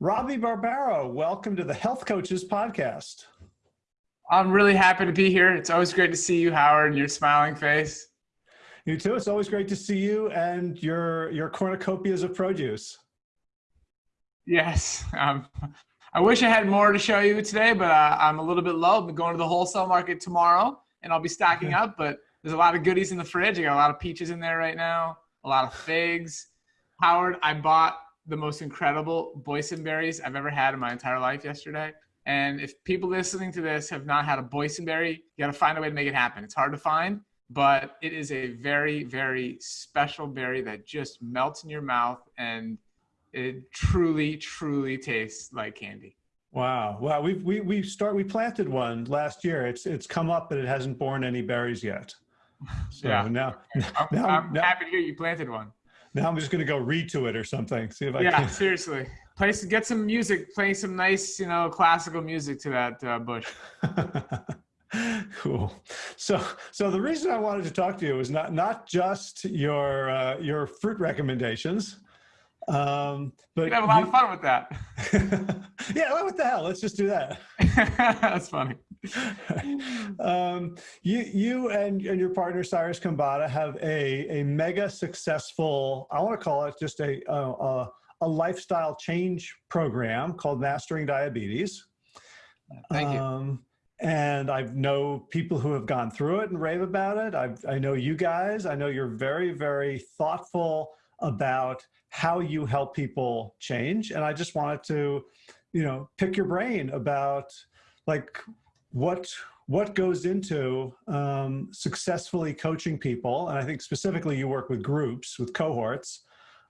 Robbie Barbaro, welcome to the Health Coaches Podcast. I'm really happy to be here. It's always great to see you, Howard, and your smiling face. You too. It's always great to see you and your your cornucopias of produce. Yes. Um, I wish I had more to show you today, but uh, I'm a little bit low. I'm going to the wholesale market tomorrow, and I'll be stocking up. But there's a lot of goodies in the fridge. I got a lot of peaches in there right now, a lot of figs. Howard, I bought the most incredible boysenberries I've ever had in my entire life yesterday. And if people listening to this have not had a boysenberry, you got to find a way to make it happen. It's hard to find, but it is a very, very special berry that just melts in your mouth and it truly, truly tastes like candy. Wow. Wow. We've, we, we start, we planted one last year. It's, it's come up, but it hasn't borne any berries yet. So yeah. now, I'm, now, I'm now, happy to hear you planted one. Now I'm just going to go read to it or something. See if I yeah, can. seriously. Play some, get some music, play some nice, you know, classical music to that uh, bush. cool. So, so the reason I wanted to talk to you is not not just your uh, your fruit recommendations, um, but you have a lot you, of fun with that. yeah, what the hell? Let's just do that. That's funny. um, you, you and, and your partner Cyrus Khambatta have a, a mega successful, I want to call it just a, a, a lifestyle change program called Mastering Diabetes. Thank you. Um, and I know people who have gone through it and rave about it. I've, I know you guys. I know you're very, very thoughtful about how you help people change. And I just wanted to, you know, pick your brain about like what what goes into um, successfully coaching people, and I think specifically you work with groups, with cohorts,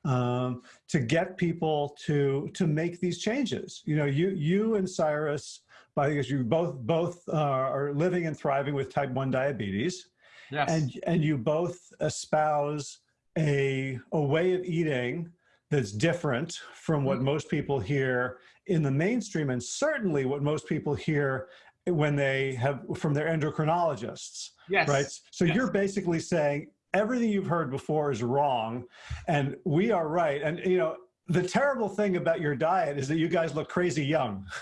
um, to get people to to make these changes. You know, you you and Cyrus, because you both both uh, are living and thriving with type one diabetes, yes. and and you both espouse a a way of eating that's different from what mm. most people hear in the mainstream and certainly what most people hear when they have from their endocrinologists. Yes. Right. So yes. you're basically saying everything you've heard before is wrong and we are right. And you know, the terrible thing about your diet is that you guys look crazy young.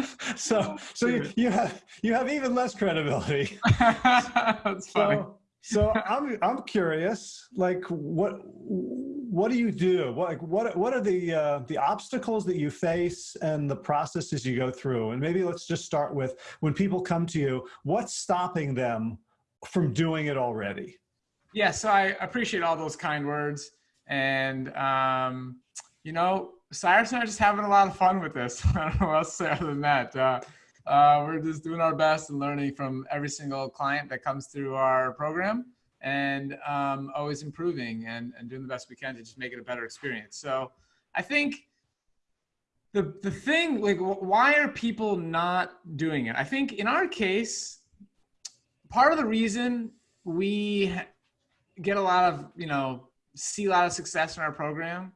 so so you, you, have you have even less credibility. That's funny. So, so I'm I'm curious, like what what do you do? What like what what are the uh, the obstacles that you face and the processes you go through? And maybe let's just start with when people come to you, what's stopping them from doing it already? Yeah, so I appreciate all those kind words, and um, you know, Cyrus and I are just having a lot of fun with this. I don't know what else to say other than that. Uh, uh, we're just doing our best and learning from every single client that comes through our program and um, always improving and, and doing the best we can to just make it a better experience. So I think the, the thing, like, why are people not doing it? I think in our case, part of the reason we get a lot of, you know, see a lot of success in our program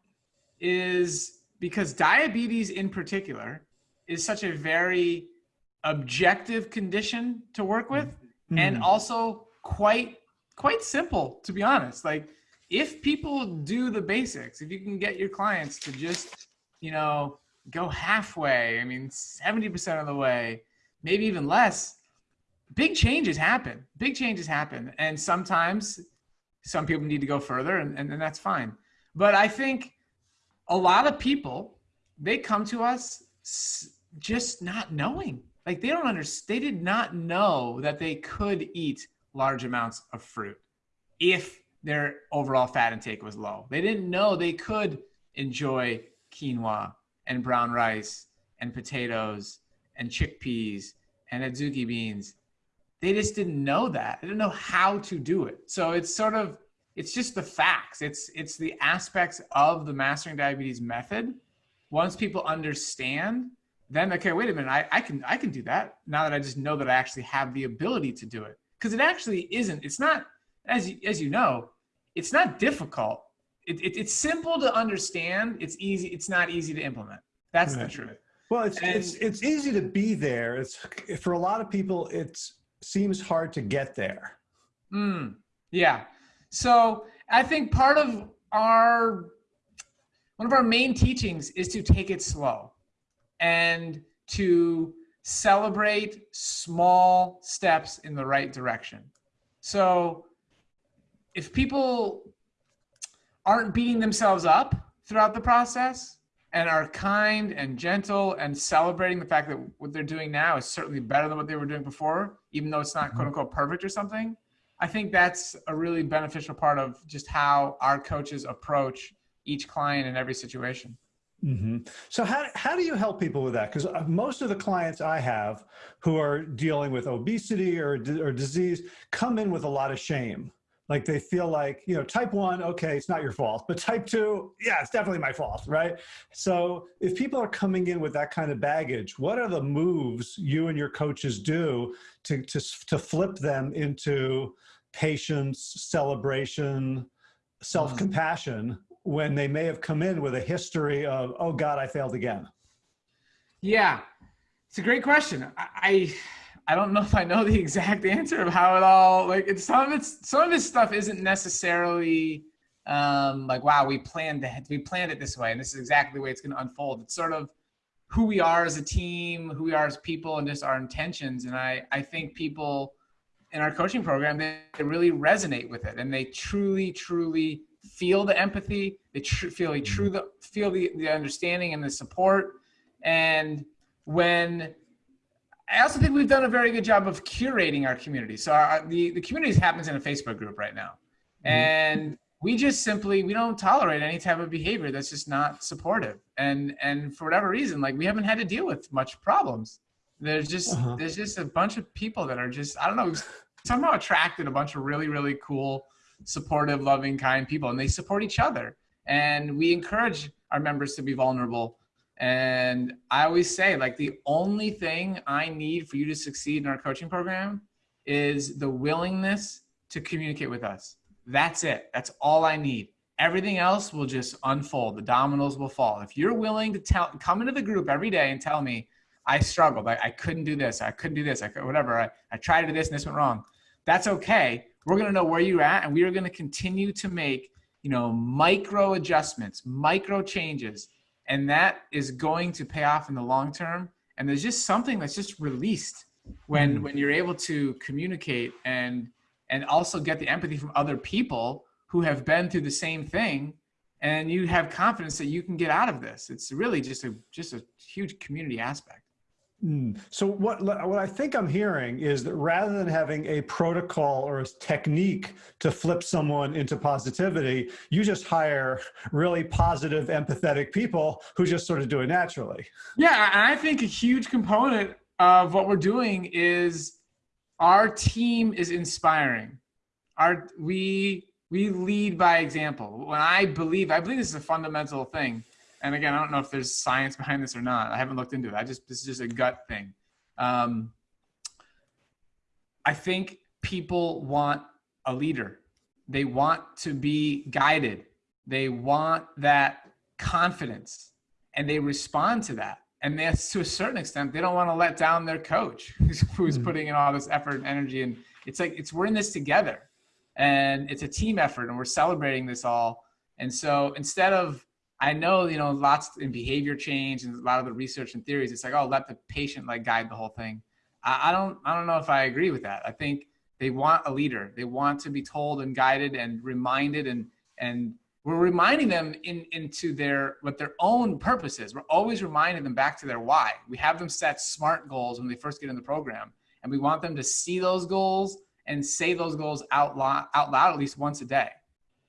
is because diabetes in particular is such a very objective condition to work with mm-hmm. and also quite quite simple to be honest. Like if people do the basics if you can get your clients to just you know go halfway i mean 70% of the way maybe even less big changes happen. Big changes happen. And sometimes some people need to go further and, and, and that's fine. But i think a lot of people they come to us just not knowing. Like they don't understand they did not know that they could eat large amounts of fruit if their overall fat intake was low. They didn't know they could enjoy quinoa and brown rice and potatoes and chickpeas and adzuki beans. They just didn't know that. They didn't know how to do it. So it's sort of it's just the facts. It's it's the aspects of the mastering diabetes method. Once people understand then okay wait a minute. I, I can i can do that now that i just know that i actually have the ability to do it because it actually isn't it's not as you, as you know it's not difficult. It, it, it's simple to understand it's easy it's not easy to implement. That's right. the truth. Well it's, and, it's it's easy to be there. It's for a lot of people it seems hard to get there. Mm, yeah. So i think part of our one of our main teachings is to take it slow and to celebrate small steps in the right direction. So if people aren't beating themselves up throughout the process and are kind and gentle and celebrating the fact that what they're doing now is certainly better than what they were doing before, even though it's not mm-hmm. quote unquote perfect or something, I think that's a really beneficial part of just how our coaches approach each client in every situation. Mm-hmm. So how, how do you help people with that? Because uh, most of the clients I have who are dealing with obesity or, or disease come in with a lot of shame. Like they feel like, you know, type one, okay, it's not your fault, but type two, yeah, it's definitely my fault, right? So if people are coming in with that kind of baggage, what are the moves you and your coaches do to, to, to flip them into patience, celebration, self-compassion when they may have come in with a history of, oh God, I failed again? Yeah, it's a great question. I, I don't know if I know the exact answer of how it all like it's some of it's some of this stuff isn't necessarily um, like wow we planned to we planned it this way and this is exactly the way it's going to unfold. It's sort of who we are as a team, who we are as people, and just our intentions. And I I think people in our coaching program they, they really resonate with it and they truly truly feel the empathy, they tr- feel they true the feel the, the understanding and the support. And when I also think we've done a very good job of curating our community. So our, the the community happens in a Facebook group right now, mm-hmm. and we just simply we don't tolerate any type of behavior that's just not supportive. And and for whatever reason, like we haven't had to deal with much problems. There's just uh-huh. there's just a bunch of people that are just I don't know somehow attracted a bunch of really really cool supportive, loving, kind people, and they support each other. And we encourage our members to be vulnerable. And I always say, like, the only thing I need for you to succeed in our coaching program is the willingness to communicate with us. That's it. That's all I need. Everything else will just unfold. The dominoes will fall. If you're willing to tell, come into the group every day and tell me, I struggled. I, I couldn't do this. I couldn't do this. I could, whatever. I, I tried to do this and this went wrong. That's okay we're going to know where you're at and we are going to continue to make you know micro adjustments micro changes and that is going to pay off in the long term. And there's just something that's just released when mm. when you're able to communicate and and also get the empathy from other people who have been through the same thing and you have confidence that you can get out of this. It's really just a just a huge community aspect Mm. So what what I think I'm hearing is that rather than having a protocol or a technique to flip someone into positivity, you just hire really positive, empathetic people who just sort of do it naturally. Yeah, I think a huge component of what we're doing is our team is inspiring. Our we we lead by example. When I believe, I believe this is a fundamental thing and again, I don't know if there's science behind this or not. I haven't looked into it. I just this is just a gut thing. Um, I think people want a leader. They want to be guided. They want that confidence, and they respond to that. And that's to a certain extent, they don't want to let down their coach, who's, who's mm-hmm. putting in all this effort and energy. And it's like it's we're in this together, and it's a team effort, and we're celebrating this all. And so instead of I know, you know, lots in behavior change and a lot of the research and theories, it's like, oh, let the patient like guide the whole thing. I, I don't, I don't know if I agree with that. I think they want a leader. They want to be told and guided and reminded and, and we're reminding them in, into their, what their own purpose is. We're always reminding them back to their why. We have them set SMART goals when they first get in the program and we want them to see those goals and say those goals out loud, out loud at least once a day.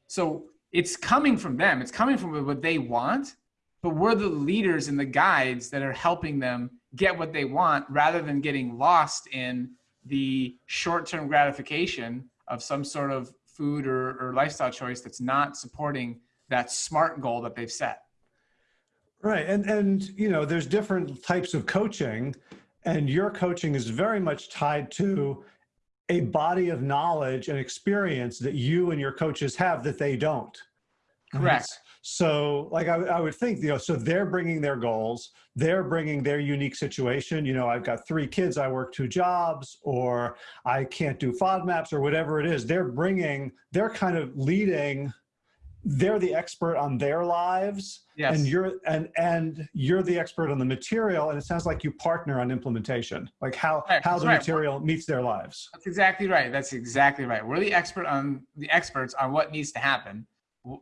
So it's coming from them. It's coming from what they want, but we're the leaders and the guides that are helping them get what they want rather than getting lost in the short-term gratification of some sort of food or, or lifestyle choice that's not supporting that smart goal that they've set. Right. And, and, you know, there's different types of coaching and your coaching is very much tied to a body of knowledge and experience that you and your coaches have that they don't. Correct. So like I, I, would think, you know, so they're bringing their goals, they're bringing their unique situation. You know, I've got three kids, I work two jobs, or I can't do FODMAPs or whatever it is. They're bringing, they're kind of leading they're the expert on their lives Yes. and you're and and you're the expert on the material and it sounds like you partner on implementation like how Right, how that's the right. material meets their lives That's exactly right. That's exactly right. We're the expert on the experts on what needs to happen,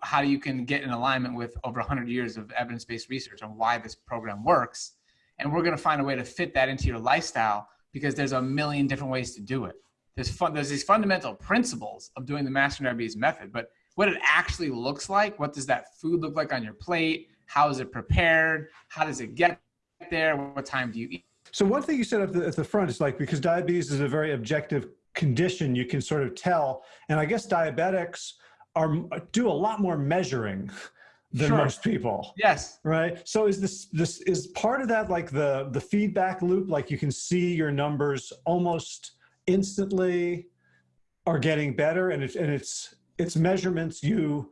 how you can get in alignment with over 100 years of evidence-based research on why this program works, and we're going to find a way to fit that into your lifestyle because there's a million different ways to do it. There's fun, there's these fundamental principles of doing the Master Diabetes method, but what it actually looks like, what does that food look like on your plate? How is it prepared? How does it get there? What time do you eat? so one thing you said at the, at the front is like because diabetes is a very objective condition you can sort of tell and i guess diabetics are do a lot more measuring than Sure. most people Yes. right so is this this is part of that like the the feedback loop like you can see your numbers almost instantly are getting better and it's and it's it's measurements you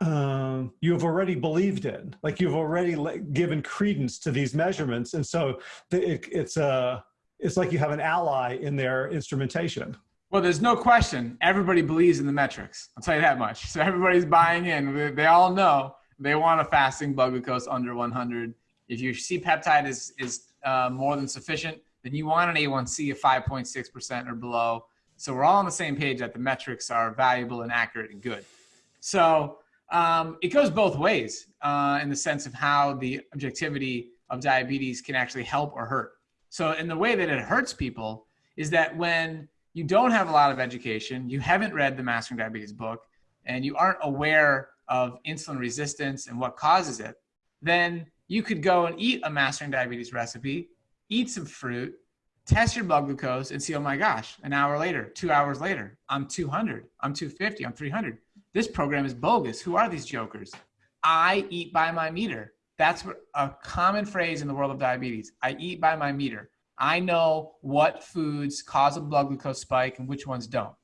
um you have already believed in like you've already given credence to these measurements and so it, it's a it's like you have an ally in their instrumentation Well, there's no question. Everybody believes in the metrics. I'll tell you that much. So everybody's buying in. They, they all know they want a fasting blood glucose under 100. If your C peptide is is uh, more than sufficient, then you want an A1C of 5.6% or below. So we're all on the same page that the metrics are valuable and accurate and good. So um, it goes both ways uh, in the sense of how the objectivity of diabetes can actually help or hurt. So in the way that it hurts people is that when you don't have a lot of education, you haven't read the Mastering Diabetes book, and you aren't aware of insulin resistance and what causes it, then you could go and eat a Mastering Diabetes recipe, eat some fruit, test your blood glucose, and see, oh my gosh, an hour later, two hours later, I'm 200, I'm 250, I'm 300. This program is bogus. Who are these jokers? I eat by my meter. That's a common phrase in the world of diabetes. I eat by my meter. I know what foods cause a blood glucose spike and which ones don't.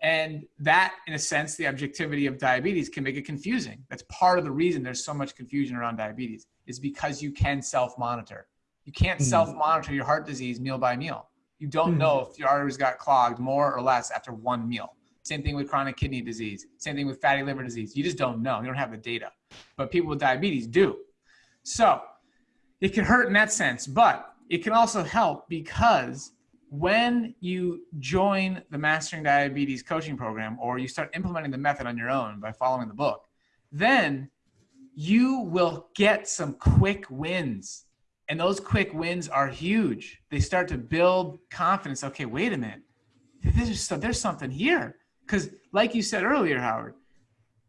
And that, in a sense, the objectivity of diabetes can make it confusing. That's part of the reason there's so much confusion around diabetes, is because you can self monitor. You can't Mhm. self monitor your heart disease meal by meal. You don't Mhm. know if your arteries got clogged more or less after one meal. Same thing with chronic kidney disease. Same thing with fatty liver disease. You just don't know. You don't have the data. But people with diabetes do. So it can hurt in that sense, but it can also help because when you join the Mastering Diabetes coaching program or you start implementing the method on your own by following the book, then you will get some quick wins. And those quick wins are huge. They start to build confidence. Okay, wait a minute. There's, there's something here. Because, like you said earlier, Howard,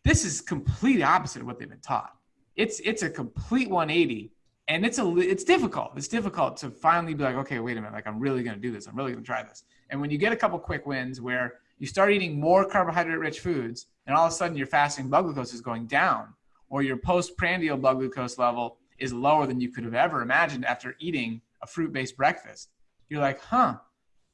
this is completely opposite of what they've been taught. It's it's a complete 180, and it's a it's difficult. It's difficult to finally be like, okay, wait a minute, like I'm really gonna do this. I'm really gonna try this. And when you get a couple quick wins where you start eating more carbohydrate-rich foods, and all of a sudden your fasting blood glucose is going down, or your postprandial blood glucose level is lower than you could have ever imagined after eating a fruit-based breakfast, you're like, huh,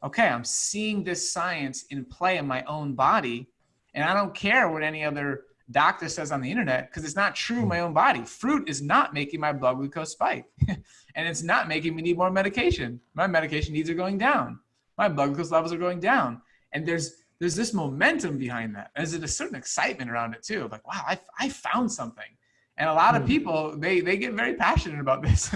okay, I'm seeing this science in play in my own body, and I don't care what any other doctor says on the internet because it's not true in my own body. Fruit is not making my blood glucose spike, and it's not making me need more medication. My medication needs are going down. My blood glucose levels are going down, and there's there's this momentum behind that. There's a certain excitement around it too. Like, wow, I, I found something. And a lot of Hmm. people, they they get very passionate about this.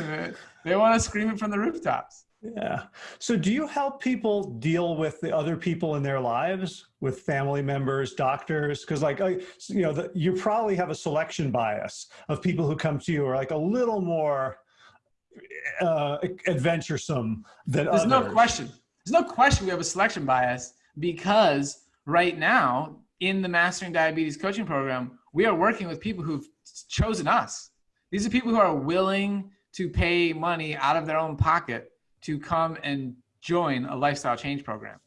they want to scream it from the rooftops. Yeah. So do you help people deal with the other people in their lives, with family members, doctors? Because like, you know, the, you probably have a selection bias of people who come to you are like a little more uh, adventuresome than There's others. no question. There's no question we have a selection bias because right now in the Mastering Diabetes Coaching Program, we are working with people who've chosen us. These are people who are willing to pay money out of their own pocket to come and join a lifestyle change program.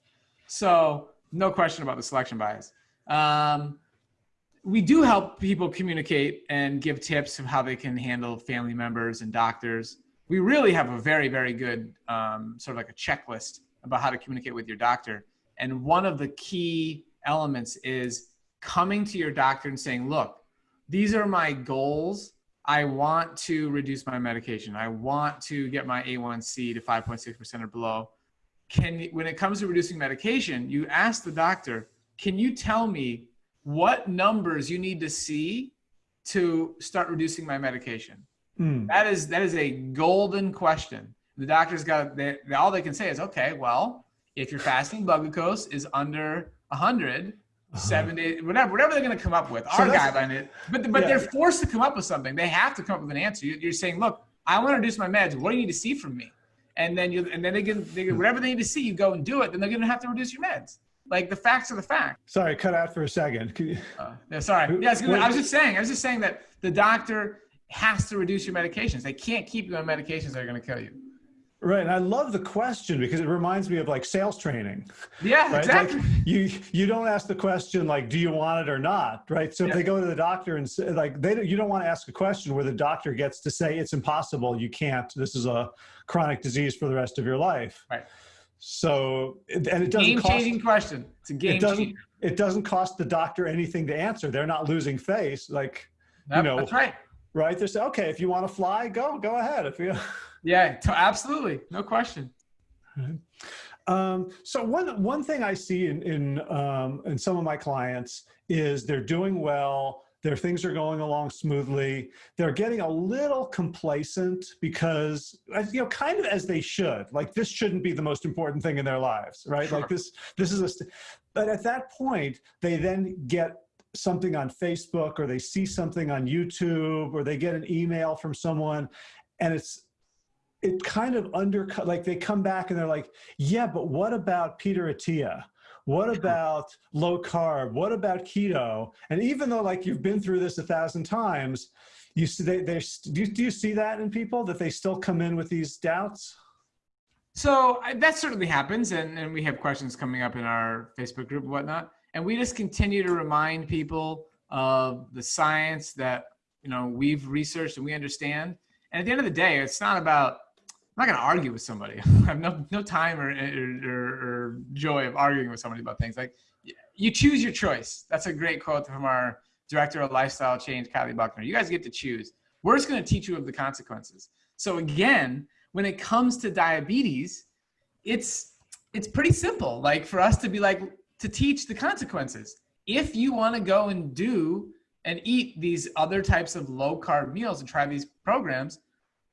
So, no question about the selection bias. Um, we do help people communicate and give tips of how they can handle family members and doctors. We really have a very, very good um, sort of like a checklist about how to communicate with your doctor. And one of the key elements is coming to your doctor and saying, look, these are my goals. I want to reduce my medication. I want to get my A1C to 5.6% or below. Can when it comes to reducing medication, you ask the doctor, can you tell me what numbers you need to see to start reducing my medication? Mm. That is that is a golden question. The doctor's got they, all they can say is, okay, well, if your fasting blood glucose is under 100, uh-huh. Seven days, whatever, whatever they're going to come up with, so our guideline is, but but yeah. they're forced to come up with something. They have to come up with an answer. You're saying, look, I want to reduce my meds. What do you need to see from me? And then you and then they can, they can whatever they need to see, you go and do it. Then they're going to have to reduce your meds. Like the facts are the facts. Sorry, cut out for a second. You... Uh, yeah, sorry. Yeah, I was just saying. I was just saying that the doctor has to reduce your medications. They can't keep you on medications that are going to kill you. Right, and I love the question because it reminds me of like sales training. Yeah, right? exactly. Like you you don't ask the question like, do you want it or not, right? So yeah. if they go to the doctor and say, like they you don't want to ask a question where the doctor gets to say it's impossible, you can't. This is a chronic disease for the rest of your life. Right. So and it doesn't game changing question. It's a game it doesn't, changer. It doesn't cost the doctor anything to answer. They're not losing face. Like yep, you know, that's right. Right. They say, okay, if you want to fly, go go ahead. If you Yeah, absolutely. No question. Um, so one one thing I see in in um, in some of my clients is they're doing well. Their things are going along smoothly. They're getting a little complacent because you know, kind of as they should. Like this shouldn't be the most important thing in their lives, right? Sure. Like this this is a. But at that point, they then get something on Facebook or they see something on YouTube or they get an email from someone, and it's it kind of undercut, like they come back and they're like, yeah, but what about Peter Attia? What about low carb? What about keto? And even though like you've been through this a thousand times, you see they, they do, you, do you see that in people that they still come in with these doubts? So that certainly happens. And, and we have questions coming up in our Facebook group and whatnot. And we just continue to remind people of the science that, you know, we've researched and we understand. And at the end of the day, it's not about I'm not going to argue with somebody. I have no, no time or, or, or, joy of arguing with somebody about things. Like, you choose your choice. That's a great quote from our director of lifestyle change, Kylie Buckner. You guys get to choose. We're just going to teach you of the consequences. So again, when it comes to diabetes, it's it's pretty simple. Like for us to be like to teach the consequences. If you want to go and do and eat these other types of low carb meals and try these programs,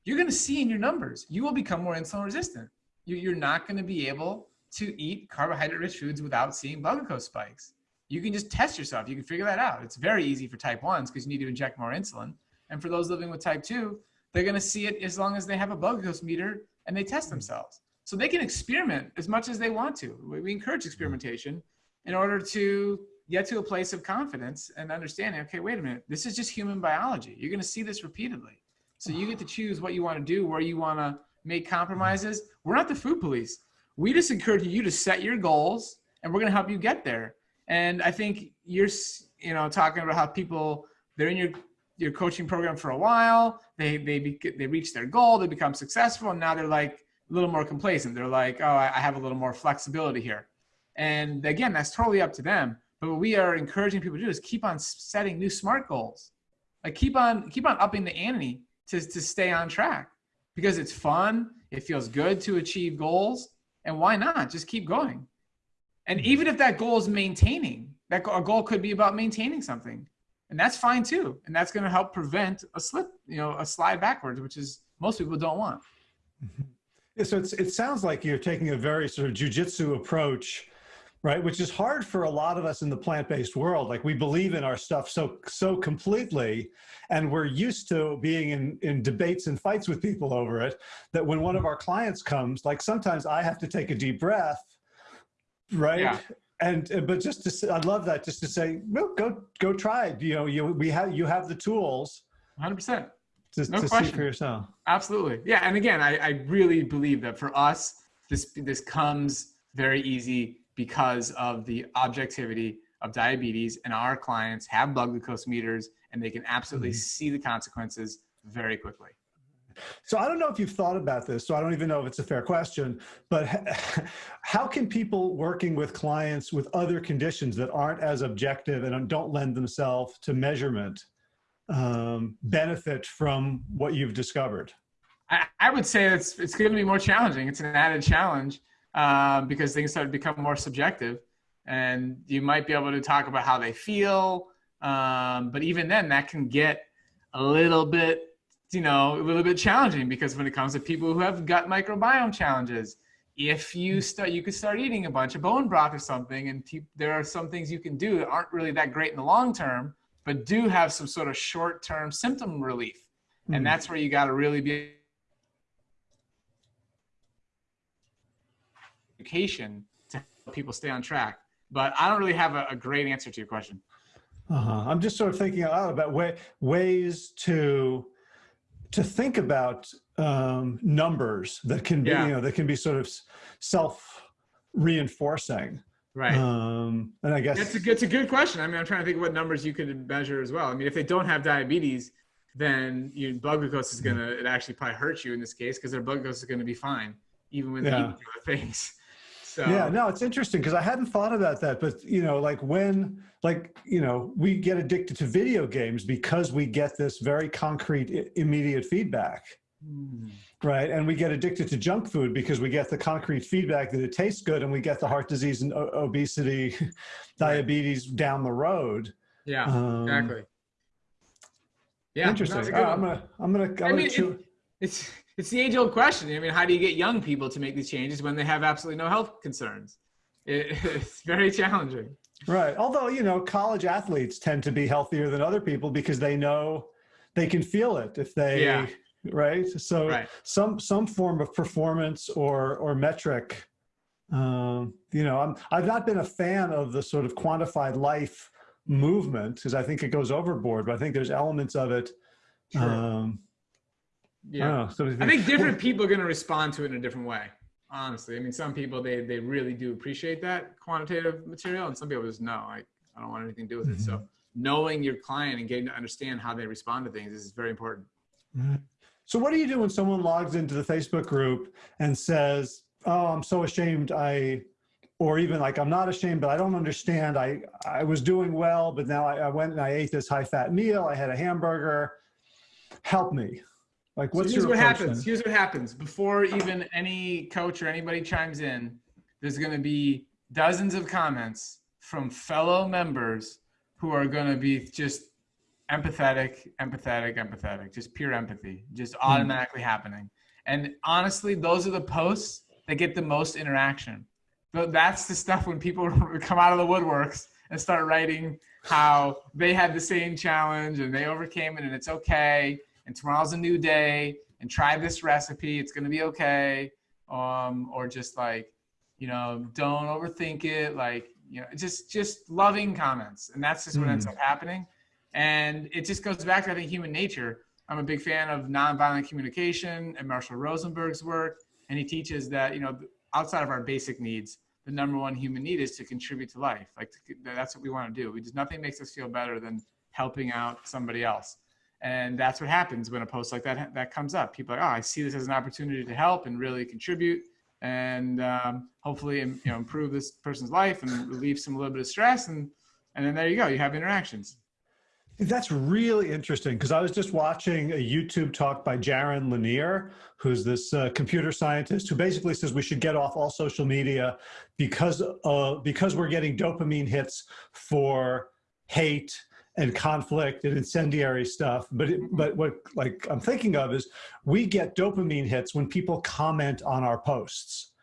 you're going to see in your numbers, you will become more insulin resistant. You're not going to be able to eat carbohydrate rich foods without seeing blood glucose spikes. You can just test yourself. You can figure that out. It's very easy for type 1s because you need to inject more insulin. And for those living with type 2, they're going to see it as long as they have a blood glucose meter and they test themselves. So they can experiment as much as they want to. We encourage experimentation in order to get to a place of confidence and understanding okay, wait a minute, this is just human biology. You're going to see this repeatedly. So you get to choose what you want to do, where you want to make compromises. We're not the food police. We just encourage you to set your goals, and we're going to help you get there. And I think you're, you know, talking about how people they're in your your coaching program for a while. They they they reach their goal, they become successful, and now they're like a little more complacent. They're like, oh, I have a little more flexibility here. And again, that's totally up to them. But what we are encouraging people to do is keep on setting new smart goals. Like keep on keep on upping the ante to, to stay on track because it's fun. It feels good to achieve goals. And why not? Just keep going. And even if that goal is maintaining, that a goal could be about maintaining something. And that's fine too. And that's going to help prevent a slip, you know, a slide backwards, which is most people don't want. Mm-hmm. Yeah, so it sounds like you're taking a very sort of jujitsu approach right? Which is hard for a lot of us in the plant-based world. Like we believe in our stuff so so completely and we're used to being in in debates and fights with people over it that when one of our clients comes like sometimes i have to take a deep breath right? Yeah. and but just to say, i love that just to say well, go go try it. You know you we have you have the tools 100% to, no to question. see for yourself. Absolutely. Yeah and again I, I really believe that for us this this comes very easy because of the objectivity of diabetes and our clients have blood glucose meters and they can absolutely mm-hmm. see the consequences very quickly. So I don't know if you've thought about this, so I don't even know if it's a fair question, but how can people working with clients with other conditions that aren't as objective and don't lend themselves to measurement um, benefit from what you've discovered? I, I would say it's, it's going to be more challenging. It's an added challenge um, because things start to become more subjective. and you might be able to talk about how they feel. Um, but even then, that can get a little bit, you know, a little bit challenging because when it comes to people who have gut microbiome challenges, if you hmm. start, you could start eating a bunch of bone broth or something, and there are some things you can do that aren't really that great in the long term, but do have some sort of short term symptom relief. Mm. And hmm. that's where you got to really be education to help people stay on track. But I don't really have a, a great answer to your question. Uh-huh. I'm just sort of thinking out about way, ways to to think about um, numbers that can be, yeah. you know, that can be sort of self reinforcing. Right. Um, and I guess that's a, it's a good question. I mean, I'm trying to think what numbers you could measure as well. I mean, if they don't have diabetes, then your blood glucose is gonna it actually probably hurt you in this case because their blood glucose is gonna be fine even when yeah. they eat other things. So yeah, no, it's interesting because I hadn't thought about that. But you know, like when, like you know, we get addicted to video games because we get this very concrete, immediate feedback, mm. right? And we get addicted to junk food because we get the concrete feedback that it tastes good, and we get the heart disease and obesity, diabetes right. down the road. Yeah, um, exactly. Yeah, interesting. Oh, I'm gonna, I'm gonna, I'm I mean, gonna it, it's it's the age old question. I mean, how do you get young people to make these changes when they have absolutely no health concerns? It, it's very challenging. Right. Although, you know, college athletes tend to be healthier than other people because they know they can feel it if they, yeah. right. So right. some, some form of performance or, or metric, um, you know, I'm, I've not been a fan of the sort of quantified life movement because I think it goes overboard, but I think there's elements of it. Um, yeah. Oh, so I think different people are going to respond to it in a different way. Honestly, I mean, some people they they really do appreciate that quantitative material, and some people just no, I I don't want anything to do with mm -hmm. it. So mm-hmm. knowing your client and getting to understand how they respond to things is very important. So what do you do when someone logs into the Facebook group and says, "Oh, I'm so ashamed I or even like I'm not ashamed, but I don't understand. I I was doing well, but now I, I, went and I ate this high fat meal. I had a hamburger. Help me. Like, what's so here's what happens. Then? Here's what happens. Before even any coach or anybody chimes in, there's going to be dozens of comments from fellow members who are going to be just empathetic, empathetic, empathetic, just pure empathy, just hmm. automatically mm. happening. And honestly, those are the posts that get the most interaction. But that's the stuff when people come out of the woodworks and start writing how they had the same challenge and they overcame it and it's okay and tomorrow's a new day and try this recipe. It's going to be okay. Um, or just like, you know, don't overthink it. Like, you know, just, just loving comments. And that's just what mm. ends up happening. And it just goes back to, I think, human nature. I'm a big fan of nonviolent communication and Marshall Rosenberg's work. And he teaches that, you know, outside of our basic needs, the number one human need is to contribute to life. Like to, that's what we want to do. We just, nothing makes us feel better than helping out somebody else. And that's what happens when a post like that that comes up. People are like, oh, I see this as an opportunity to help and really contribute, and um, hopefully, you know, improve this person's life and relieve some little bit of stress, and and then there you go, you have interactions. That's really interesting because I was just watching a YouTube talk by Jaron Lanier, who's this uh, computer scientist who basically says we should get off all social media because uh, because we're getting dopamine hits for hate and conflict and incendiary stuff. But it, but what like I'm thinking of is we get dopamine hits when people comment on our posts,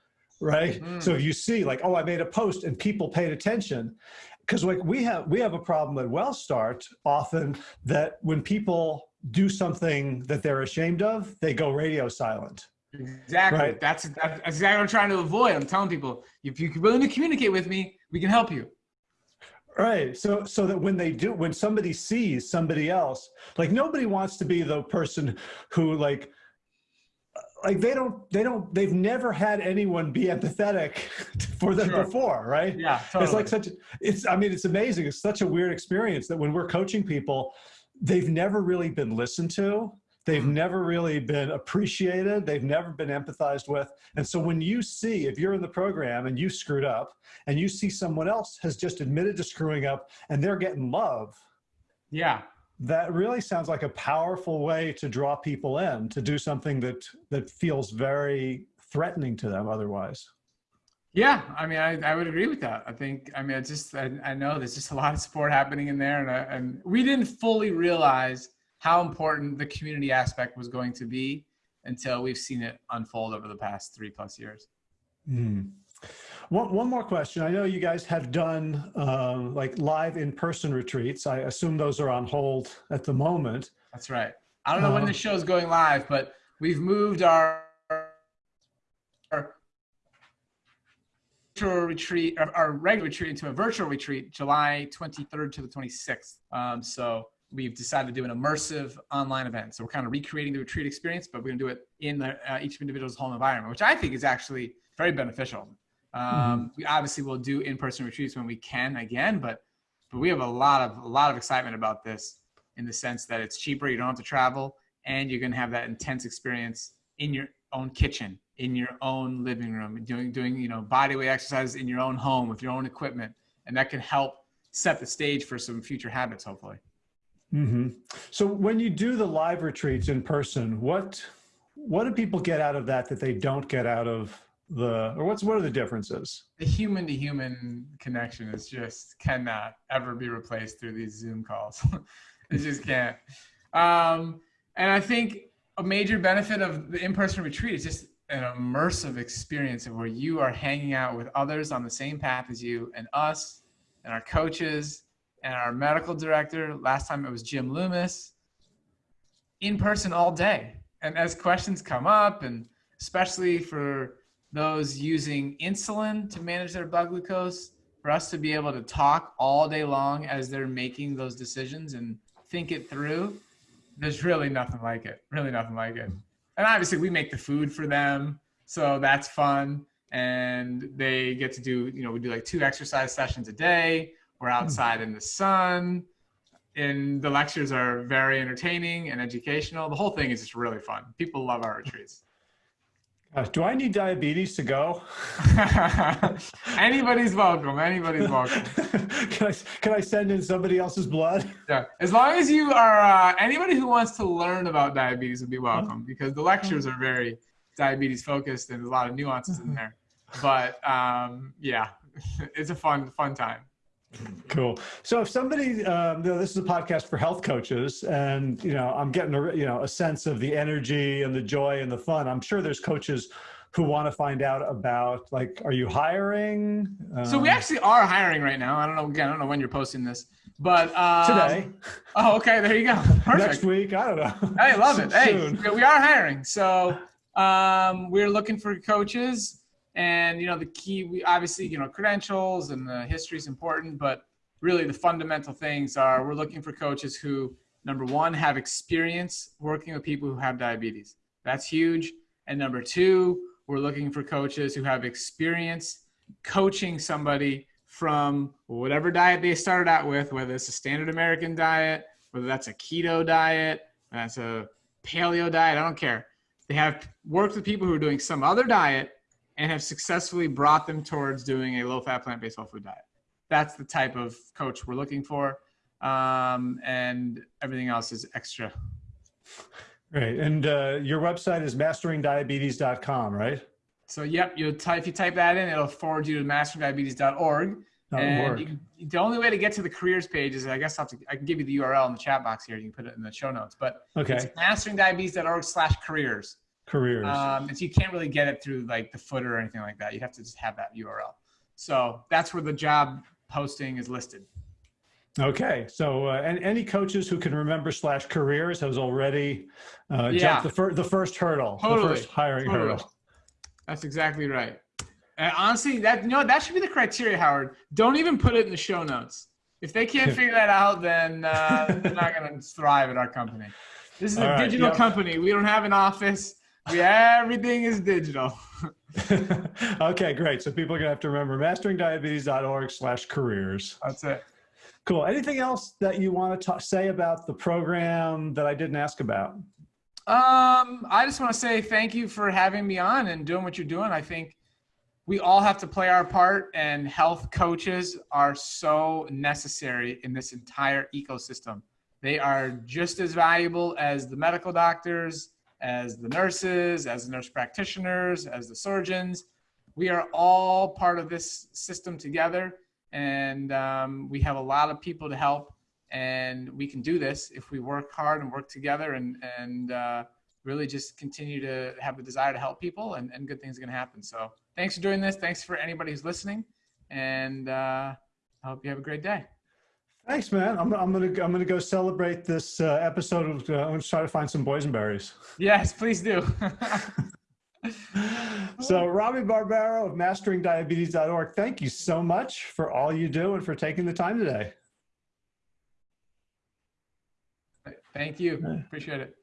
right? Mm. So if you see like, oh, I made a post and people paid attention, because like we have we have a problem at WellStart often that when people do something that they're ashamed of, they go radio silent. Exactly. Right? That's, that's exactly what I'm trying to avoid. I'm telling people, if you're willing to communicate with me, we can help you. Right. So so that when they do when somebody sees somebody else, like nobody wants to be the person who like like they don't they don't they've never had anyone be empathetic for them sure. before, right? Yeah. Totally. It's like such it's I mean it's amazing. It's such a weird experience that when we're coaching people, they've never really been listened to They've mm-hmm. never really been appreciated. They've never been empathized with. And so when you see, if you're in the program and you screwed up and you see someone else has just admitted to screwing up and they're getting love. Yeah. That really sounds like a powerful way to draw people in to do something that, that feels very threatening to them otherwise. Yeah, I mean, I, I would agree with that. I think, I mean, it's just, I, I know there's just a lot of support happening in there, and, I, and we didn't fully realize how important the community aspect was going to be until we've seen it unfold over the past three plus years. Mm. One, one more question. I know you guys have done uh, like live in-person retreats. I assume those are on hold at the moment. That's right. I don't know uh, when the show is going live, but we've moved our, our virtual retreat, our regular retreat into a virtual retreat, July 23rd to the 26th. Um, so we've decided to do an immersive online event. So we're kind of recreating the retreat experience, but we're going to do it in the, uh, each individual's home environment, which I think is actually very beneficial. Um, mm-hmm. We obviously will do in-person retreats when we can again, but but we have a lot of a lot of excitement about this in the sense that it's cheaper. You don't have to travel, and you're going to have that intense experience in your own kitchen, in your own living room, doing doing you know bodyweight exercises in your own home with your own equipment, and that can help set the stage for some future habits, hopefully. Mm-hmm. So when you do the live retreats in person, what what do people get out of that that they don't get out of the or what's what are the differences? The human to human connection is just cannot ever be replaced through these Zoom calls. it just can't. Um, and I think a major benefit of the in-person retreat is just an immersive experience of where you are hanging out with others on the same path as you and us and our coaches and our medical director. Last time it was Jim Loomis in person all day. And as questions come up and especially for those using insulin to manage their blood glucose, for us to be able to talk all day long as they're making those decisions and think it through, there's really nothing like it. Really nothing like it. And obviously, we make the food for them, so that's fun. And they get to do, you know, we do like two exercise sessions a day. We're outside in the sun. And the lectures are very entertaining and educational. The whole thing is just really fun. People love our retreats. Uh, do I need diabetes to go? Anybody's welcome. Anybody's welcome. can I can I send in somebody else's blood? Yeah, as long as you are uh, anybody who wants to learn about diabetes would be welcome because the lectures are very diabetes focused and there's a lot of nuances in there. But um, yeah, it's a fun fun time. Cool. So if somebody, um, you know, this is a podcast for health coaches and, you know, I'm getting a, you know, a sense of the energy and the joy and the fun. I'm sure there's coaches who want to find out about like, are you hiring? Um, so we um, actually are hiring right now. I don't know, again, I don't know when you're posting this, but um, today. Oh, okay. There you go. Perfect. Next week. I don't know. Hey, love it. Hey, we are hiring. So um, we're looking for coaches and you know, the key, we obviously, you know, credentials and the history is important, but really the fundamental things are we're looking for coaches who, number one, have experience working with people who have diabetes. That's huge. And number two, we're looking for coaches who have experience coaching somebody from whatever diet they started out with, whether it's a standard American diet, whether that's a keto diet, that's a paleo diet, I don't care. They have worked with people who are doing some other diet and have successfully brought them towards doing a low fat plant based whole food diet. That's the type of coach we're looking for. Um, and everything else is extra. Right. And uh, your website is masteringdiabetes.com, right? So, yep, you type, if you type that in, it'll forward you to masteringdiabetes.org. And you, the only way to get to the careers page is, I guess I'll to, i can give you the URL in the chat box here. You can put it in the show notes. But okay. it's masteringdiabetes.org slash careers careers. Um, and so you can't really get it through like the footer or anything like that. You have to just have that URL. So that's where the job posting is listed. Okay, so uh, and any coaches who can remember slash careers has already uh, yeah. jumped the, fir- the first hurdle, totally. the first hiring totally. hurdle. That's exactly right. And honestly, that you know that should be the criteria, Howard. Don't even put it in the show notes. If they can't figure that out, then uh, they're not going to thrive at our company. This is All a right, digital yep. company. We don't have an office. We everything is digital. okay, great. So people are gonna have to remember masteringdiabetes.org slash careers. That's it. Cool. Anything else that you want to say about the program that I didn't ask about? Um, I just want to say thank you for having me on and doing what you're doing. I think we all have to play our part, and health coaches are so necessary in this entire ecosystem. They are just as valuable as the medical doctors, as the nurses, as the nurse practitioners, as the surgeons. we are all part of this system together, and um, we have a lot of people to help, and we can do this if we work hard and work together, and and uh, really just continue to have the desire to help people, and, and good things are going to happen. So thanks for doing this. Thanks for anybody who's listening, and uh, I hope you have a great day. Thanks, man. I'm, I'm gonna I'm gonna go celebrate this uh, episode. Of, uh, I'm gonna try to find some boysenberries. Yes, please do. so Robby Barbaro of masteringdiabetes.org, thank you so much for all you do and for taking the time today. Thank you. Appreciate it.